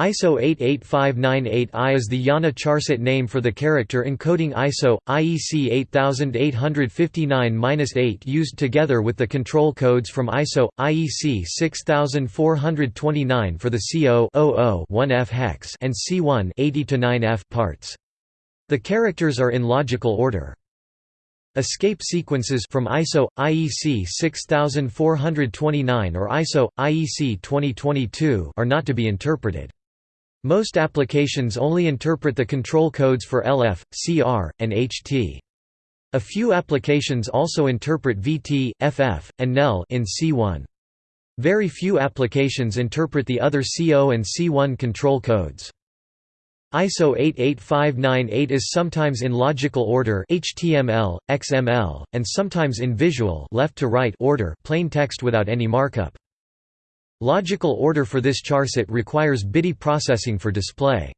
ISO 88598I is the IANA charset name for the character encoding ISO, IEC 8859-8 used together with the control codes from ISO, IEC 6429 for the C0 1F hex and C1 80-9F parts. The characters are in logical order. Escape sequences from ISO IEC 6429 or ISO IEC 2022 are not to be interpreted. Most applications only interpret the control codes for LF, CR, and HT. A few applications also interpret VT, FF, and NEL in C1. Very few applications interpret the other C0 and C1 control codes. ISO 88598 is sometimes in logical order HTML, XML, and sometimes in visual left to right order plain text without any markup. Logical order for this charset requires BIDI processing for display.